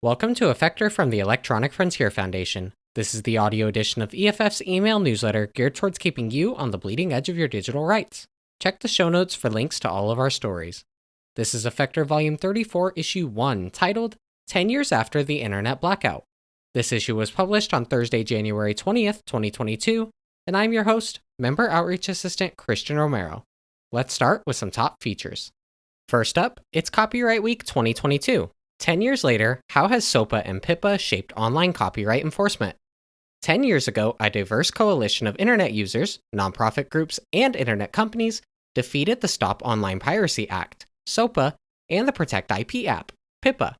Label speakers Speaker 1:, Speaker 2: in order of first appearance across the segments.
Speaker 1: Welcome to Effector from the Electronic Frontier Foundation. This is the audio edition of EFF's email newsletter geared towards keeping you on the bleeding edge of your digital rights. Check the show notes for links to all of our stories. This is Effector Volume 34, Issue 1, titled 10 Years After the Internet Blackout. This issue was published on Thursday, January 20th, 2022, and I'm your host, Member Outreach Assistant Christian Romero. Let's start with some top features. First up, it's Copyright Week 2022. 10 years later, how has SOPA and PIPA shaped online copyright enforcement? 10 years ago, a diverse coalition of internet users, nonprofit groups, and internet companies defeated the Stop Online Piracy Act, SOPA, and the Protect IP Act, PIPA,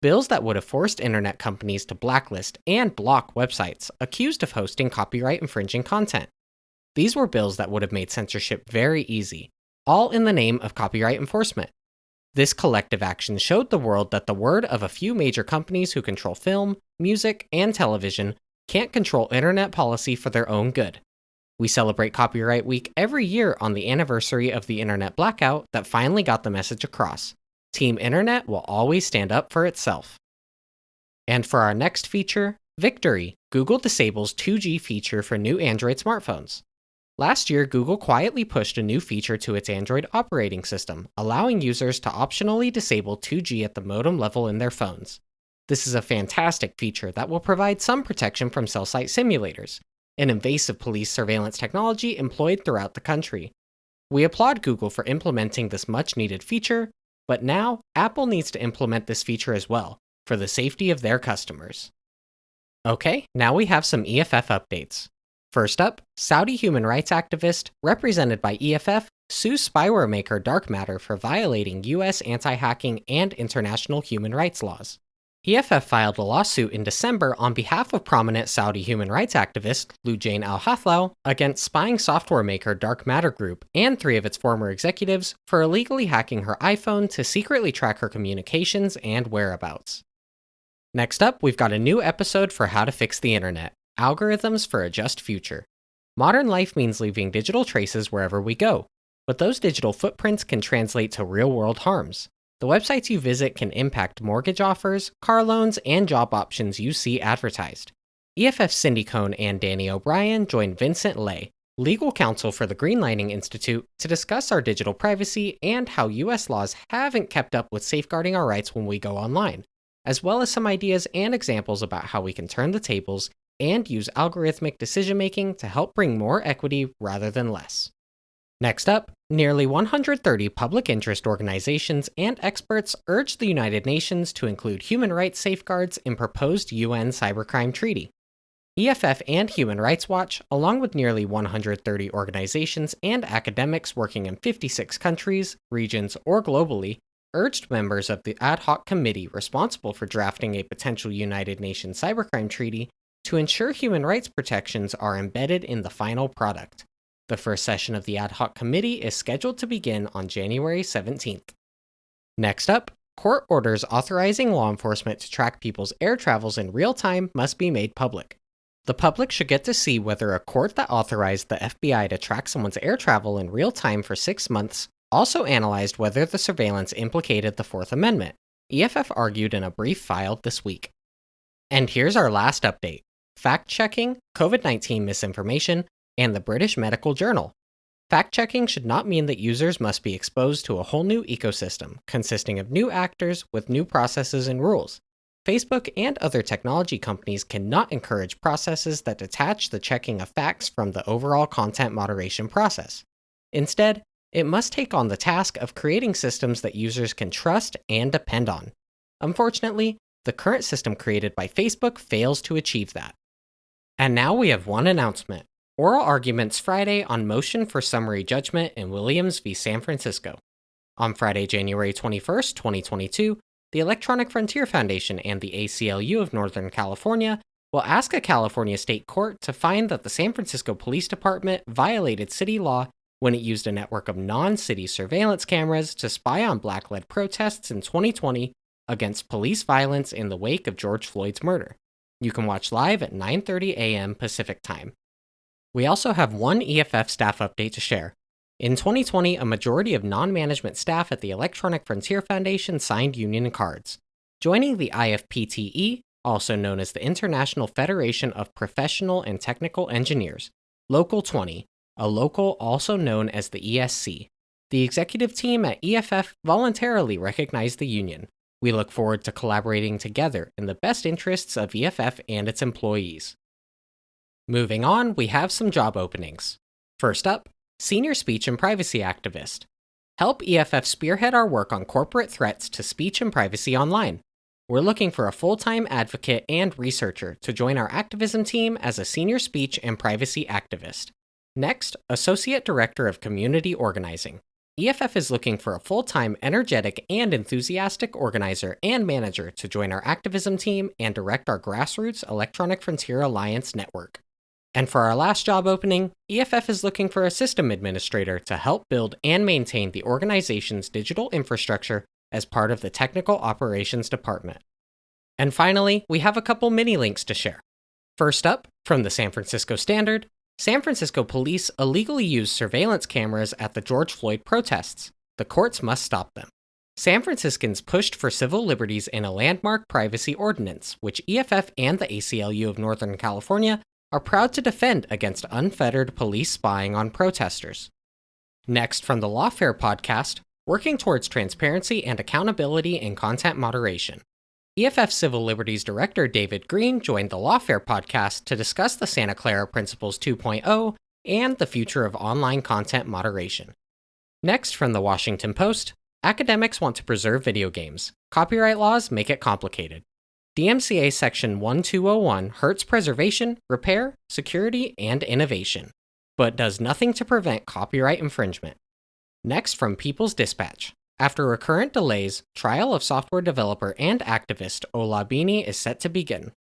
Speaker 1: bills that would have forced internet companies to blacklist and block websites accused of hosting copyright infringing content. These were bills that would have made censorship very easy, all in the name of copyright enforcement. This collective action showed the world that the word of a few major companies who control film, music, and television can't control internet policy for their own good. We celebrate Copyright Week every year on the anniversary of the internet blackout that finally got the message across. Team Internet will always stand up for itself. And for our next feature, Victory, Google disables 2G feature for new Android smartphones. Last year, Google quietly pushed a new feature to its Android operating system, allowing users to optionally disable 2G at the modem level in their phones. This is a fantastic feature that will provide some protection from cell site simulators, an invasive police surveillance technology employed throughout the country. We applaud Google for implementing this much needed feature, but now Apple needs to implement this feature as well, for the safety of their customers. Okay, now we have some EFF updates. First up, Saudi human rights activist, represented by EFF, sues spyware maker Dark Matter for violating US anti hacking and international human rights laws. EFF filed a lawsuit in December on behalf of prominent Saudi human rights activist Loujain Al Hathloul against spying software maker Dark Matter Group and three of its former executives for illegally hacking her iPhone to secretly track her communications and whereabouts. Next up, we've got a new episode for How to Fix the Internet. Algorithms for a Just Future. Modern life means leaving digital traces wherever we go, but those digital footprints can translate to real world harms. The websites you visit can impact mortgage offers, car loans, and job options you see advertised. EFF Cindy Cohn and Danny O'Brien joined Vinhcent Le, legal counsel for the Greenlining Institute, to discuss our digital privacy and how US laws haven't kept up with safeguarding our rights when we go online, as well as some ideas and examples about how we can turn the tables and use algorithmic decision making to help bring more equity rather than less. Next up, nearly 130 public interest organizations and experts urged the United Nations to include human rights safeguards in proposed UN cybercrime treaty. EFF and Human Rights Watch, along with nearly 130 organizations and academics working in 56 countries, regions, or globally, urged members of the ad hoc committee responsible for drafting a potential United Nations cybercrime treaty to ensure human rights protections are embedded in the final product. The first session of the ad hoc committee is scheduled to begin on January 17th. Next up, court orders authorizing law enforcement to track people's air travels in real time must be made public. The public should get to see whether a court that authorized the FBI to track someone's air travel in real time for six months also analyzed whether the surveillance implicated the Fourth Amendment. EFF argued in a brief filed this week. And here's our last update fact checking, COVID 19 misinformation, and the British Medical Journal. Fact checking should not mean that users must be exposed to a whole new ecosystem consisting of new actors with new processes and rules. Facebook and other technology companies cannot encourage processes that detach the checking of facts from the overall content moderation process. Instead, it must take on the task of creating systems that users can trust and depend on. Unfortunately, the current system created by Facebook fails to achieve that. And now we have one announcement. Oral arguments Friday on motion for summary judgment in Williams v. San Francisco. On Friday, January 21st, 2022, the Electronic Frontier Foundation and the ACLU of Northern California will ask a California state court to find that the San Francisco Police Department violated city law when it used a network of non-city surveillance cameras to spy on black-led protests in 2020 against police violence in the wake of George Floyd's murder. You can watch live at 9:30 a.m. Pacific Time. We also have one EFF staff update to share. In 2020, a majority of non-management staff at the Electronic Frontier Foundation signed union cards. Joining the IFPTE, also known as the International Federation of Professional and Technical Engineers, Local 20, a local also known as the ESC. The executive team at EFF voluntarily recognized the union. We look forward to collaborating together in the best interests of EFF and its employees. Moving on, we have some job openings. First up, Senior Speech and Privacy Activist. Help EFF spearhead our work on corporate threats to speech and privacy online. We're looking for a full time advocate and researcher to join our activism team as a senior speech and privacy activist. Next, Associate Director of Community Organizing. EFF is looking for a full time, energetic, and enthusiastic organizer and manager to join our activism team and direct our grassroots Electronic Frontier Alliance network. And for our last job opening, EFF is looking for a system administrator to help build and maintain the organization's digital infrastructure as part of the Technical Operations Department. And finally, we have a couple mini links to share. First up, from the San Francisco Standard, San Francisco police illegally used surveillance cameras at the George Floyd protests. The courts must stop them. San Franciscans pushed for civil liberties in a landmark privacy ordinance, which EFF and the ACLU of Northern California are proud to defend against unfettered police spying on protesters. Next, from the Lawfare podcast, working towards transparency and accountability in content moderation. EFF Civil Liberties Director David Greene joined the Lawfare podcast to discuss the Santa Clara Principles 2.0 and the future of online content moderation. Next, from the Washington Post, academics want to preserve video games. Copyright laws make it complicated. DMCA Section 1201 hurts preservation, repair, security, and innovation, but does nothing to prevent copyright infringement. Next, from People's Dispatch. After recurrent delays, trial of software developer and activist Ola Bini is set to begin.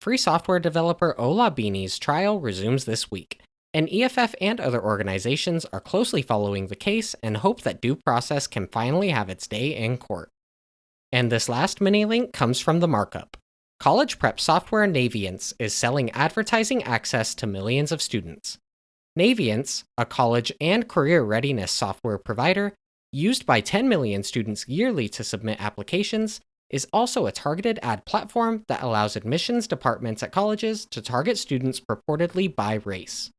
Speaker 1: Free software developer Ola Bini's trial resumes this week, and EFF and other organizations are closely following the case and hope that due process can finally have its day in court. And this last mini link comes from the markup. College prep software Naviance is selling advertising access to millions of students. Naviance, a college and career readiness software provider used by 10 million students yearly to submit applications, is also a targeted ad platform that allows admissions departments at colleges to target students purportedly by race.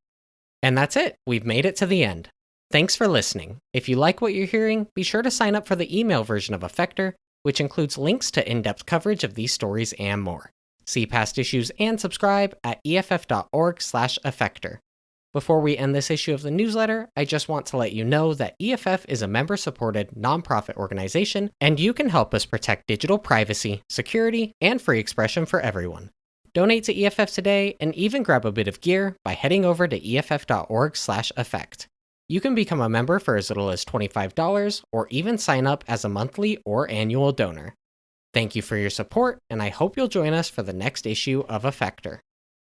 Speaker 1: And that's it, we've made it to the end. Thanks for listening. If you like what you're hearing, be sure to sign up for the email version of Effector, which includes links to in depth coverage of these stories and more. See past issues and subscribe at eff.org/effector. Before we end this issue of the newsletter, I just want to let you know that EFF is a member supported nonprofit organization, and you can help us protect digital privacy, security, and free expression for everyone. Donate to EFF today and even grab a bit of gear by heading over to eff.org/effect. You can become a member for as little as $25 or even sign up as a monthly or annual donor. Thank you for your support, and I hope you'll join us for the next issue of Effector.